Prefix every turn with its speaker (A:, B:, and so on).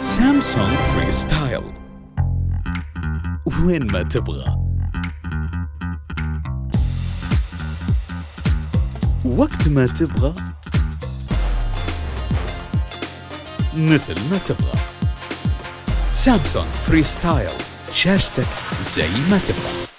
A: سامسونج فري ستايل وين ما تبغى. وقت ما تبغى. مثل ما تبغى. سامسونج فري ستايل شاشتك زي ما تبغى.